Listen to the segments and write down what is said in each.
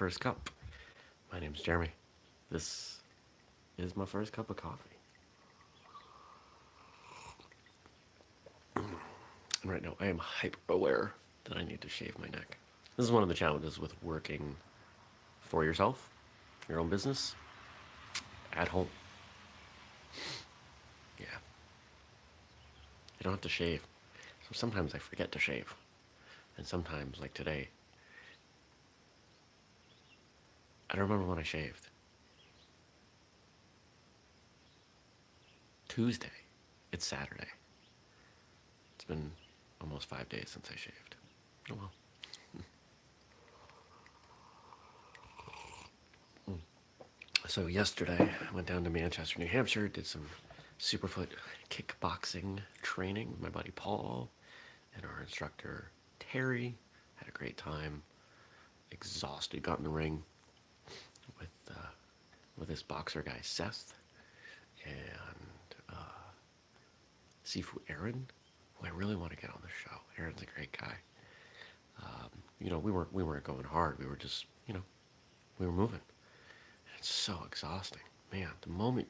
first cup. My name's Jeremy. This is my first cup of coffee. And right now I am hyper aware that I need to shave my neck. This is one of the challenges with working for yourself, your own business, at home. Yeah. You don't have to shave. So sometimes I forget to shave. And sometimes, like today, I don't remember when I shaved. Tuesday. It's Saturday. It's been almost five days since I shaved. Oh well. So yesterday, I went down to Manchester, New Hampshire, did some Superfoot kickboxing training with my buddy Paul and our instructor Terry. Had a great time. Exhausted. Got in the ring with this boxer guy Seth and uh, Sifu Aaron, who I really want to get on the show. Aaron's a great guy. Um, you know, we weren't we weren't going hard. We were just you know we were moving. It's so exhausting, man. The moment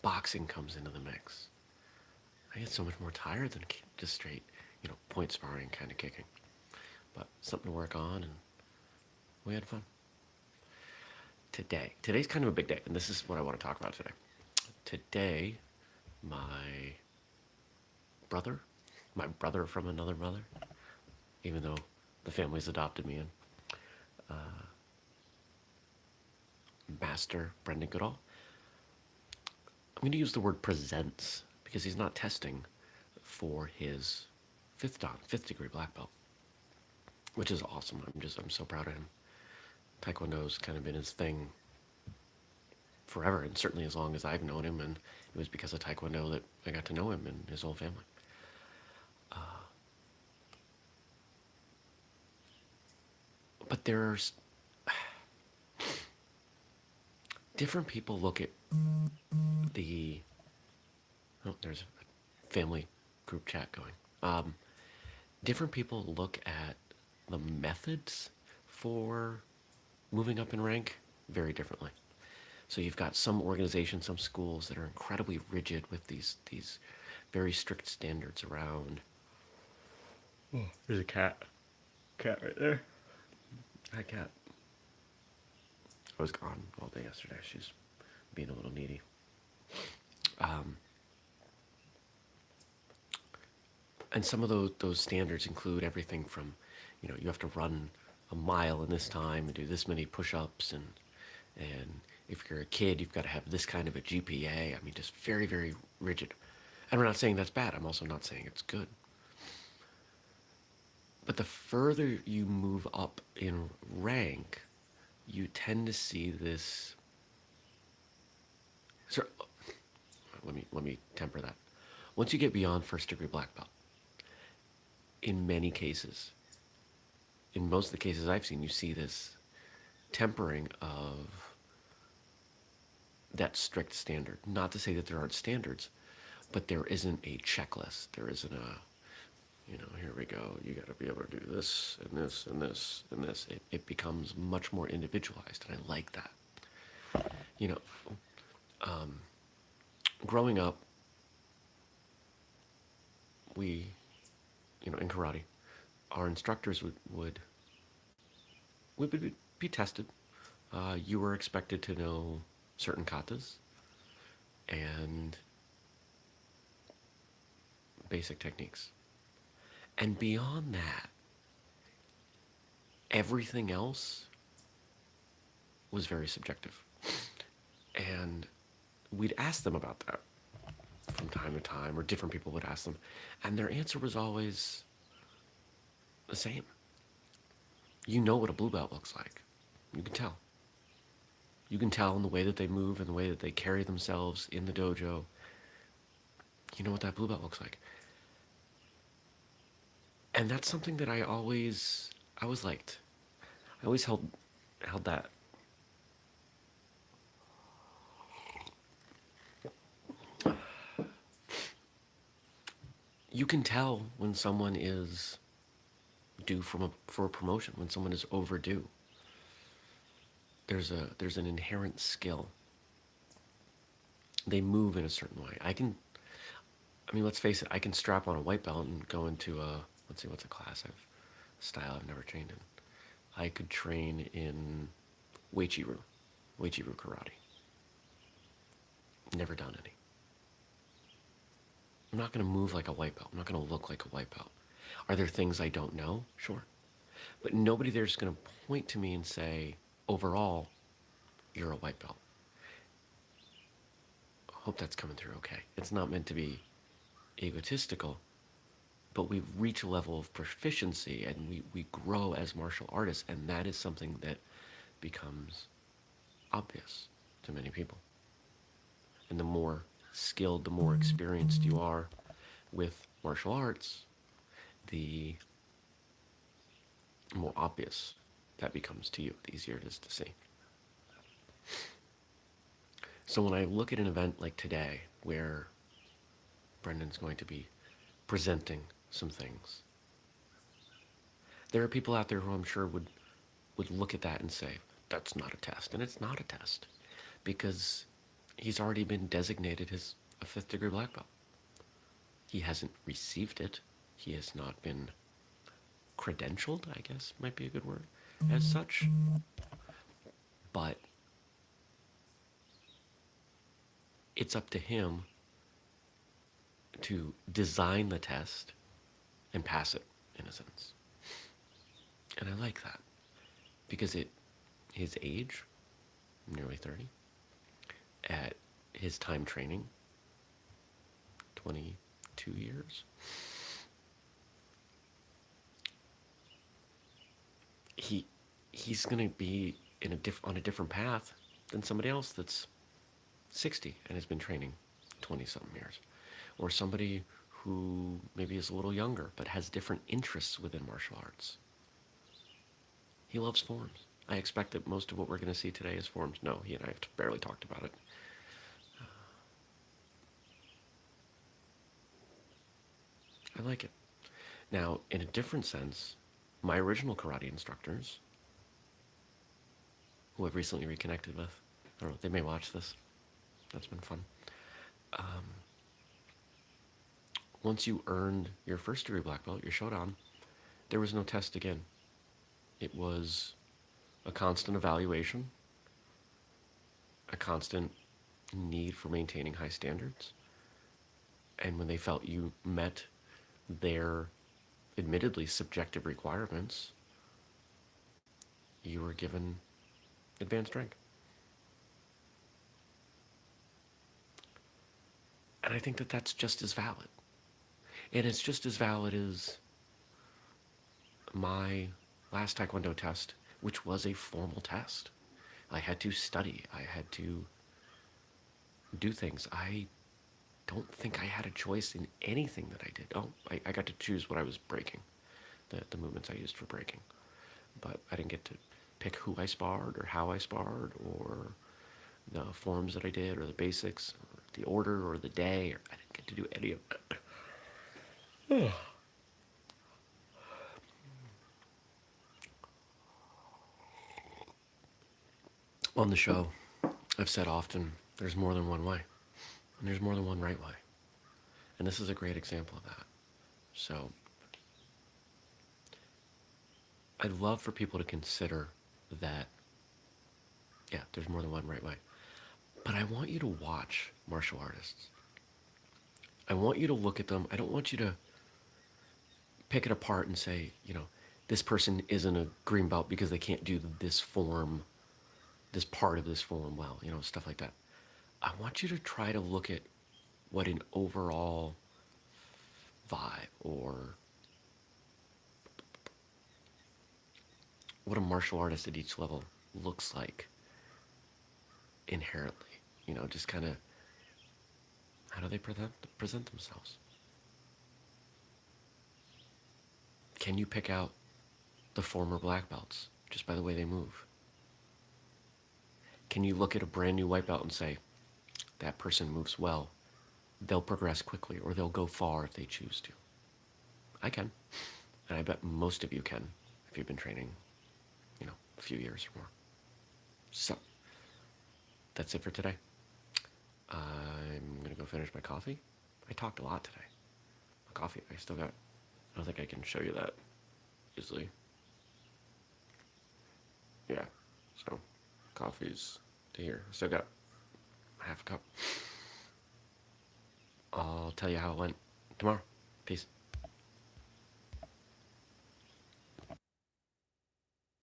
boxing comes into the mix, I get so much more tired than just straight, you know, point sparring kind of kicking. But something to work on, and we had fun. Today, today's kind of a big day, and this is what I want to talk about today. Today, my brother, my brother from another mother, even though the family's adopted me in, uh, Master Brendan Goodall. I'm going to use the word presents because he's not testing for his fifth dan, fifth degree black belt, which is awesome. I'm just, I'm so proud of him. Taekwondo's kind of been his thing forever, and certainly as long as I've known him, and it was because of Taekwondo that I got to know him and his whole family. Uh, but there's different people look at the oh there's a family group chat going um, different people look at the methods for moving up in rank very differently so you've got some organizations some schools that are incredibly rigid with these these very strict standards around oh there's a cat cat right there hi cat I was gone all day yesterday. She's being a little needy. Um, and some of those those standards include everything from, you know, you have to run a mile in this time and do this many push-ups and and if you're a kid, you've got to have this kind of a GPA. I mean, just very, very rigid. And we're not saying that's bad. I'm also not saying it's good. But the further you move up in rank, you tend to see this. So, let me let me temper that. Once you get beyond first degree black belt, in many cases, in most of the cases I've seen, you see this tempering of that strict standard. Not to say that there aren't standards, but there isn't a checklist. There isn't a you know, here we go, you got to be able to do this and this and this and this. It, it becomes much more individualized, and I like that. You know, um, growing up, we, you know, in karate, our instructors would, would, would be, tested. Uh, you were expected to know certain katas and basic techniques and beyond that, everything else was very subjective. And we'd ask them about that from time to time, or different people would ask them, and their answer was always the same. You know what a blue belt looks like. You can tell. You can tell in the way that they move and the way that they carry themselves in the dojo. You know what that blue belt looks like and that's something that I always I was liked. I always held held that you can tell when someone is due from a, for a promotion, when someone is overdue. there's a there's an inherent skill. They move in a certain way. I can, I mean, let's face it. I can strap on a white belt and go into a let's see what's a class I've style I've never trained in. I could train in Uechi-ryu, Uechi-ryu karate. Never done any. I'm not going to move like a white belt. I'm not going to look like a white belt. Are there things I don't know? Sure. But nobody there's going to point to me and say, overall, you're a white belt. Hope that's coming through okay. It's not meant to be egotistical, but we reach a level of proficiency and we, we grow as martial artists, and that is something that becomes obvious to many people. And the more skilled, the more experienced you are with martial arts, the more obvious that becomes to you, the easier it is to see. So when I look at an event like today, where Brendan's going to be presenting some things, there are people out there who I'm sure would, would look at that and say, that's not a test. And it's not a test because he's already been designated as a fifth degree black belt. He hasn't received it. He has not been credentialed, I guess might be a good word, as such. But it's up to him to design the test and pass it, in a sense. And I like that because it, his age, nearly 30, at his time training, 22 years, he he's going to be in a diff, on a different path than somebody else that's 60 and has been training 20 something years. Or somebody who maybe is a little younger but has different interests within martial arts. He loves forms. I expect that most of what we're going to see today is forms. No he and i have barely talked about it. I like it. Now, in a different sense, my original karate instructors, who I've recently reconnected with, I don't know, they may watch this. That's been fun. Um, once you earned your first degree black belt, your shodan, there was no test again. It was a constant evaluation, a constant need for maintaining high standards. And when they felt you met their admittedly subjective requirements, you were given advanced rank. And I think that that's just as valid. And it's just as valid as my last Taekwondo test, which was a formal test. I had to study. I had to do things. I don't think I had a choice in anything that I did. Oh, I, I got to choose what I was breaking, the, the movements I used for breaking. But I didn't get to pick who I sparred or how I sparred or the forms that I did or the basics or the order or the day. Or I didn't get to do any of that. On the show, I've said often, there's more than one way. And there's more than one right way. And this is a great example of that. So, I'd love for people to consider that, yeah, there's more than one right way. But I want you to watch martial artists. I want you to look at them. I don't want you to pick it apart and say, you know, this person isn't a green belt because they can't do this form, this part of this form well, you know, stuff like that. I want you to try to look at what an overall vibe or what a martial artist at each level looks like inherently. You know, just kind of how do they present, present themselves? Can you pick out the former black belts just by the way they move? Can you look at a brand new white belt and say, that person moves well, they'll progress quickly or they'll go far if they choose to. I can. And I bet most of you can if you've been training, you know, a few years or more. So, that's it for today. I'm gonna go finish my coffee. I talked a lot today. My coffee, I still got, I don't think I can show you that easily. Yeah, so coffee's to here. Still got half a cup. I'll tell you how it went tomorrow. Peace.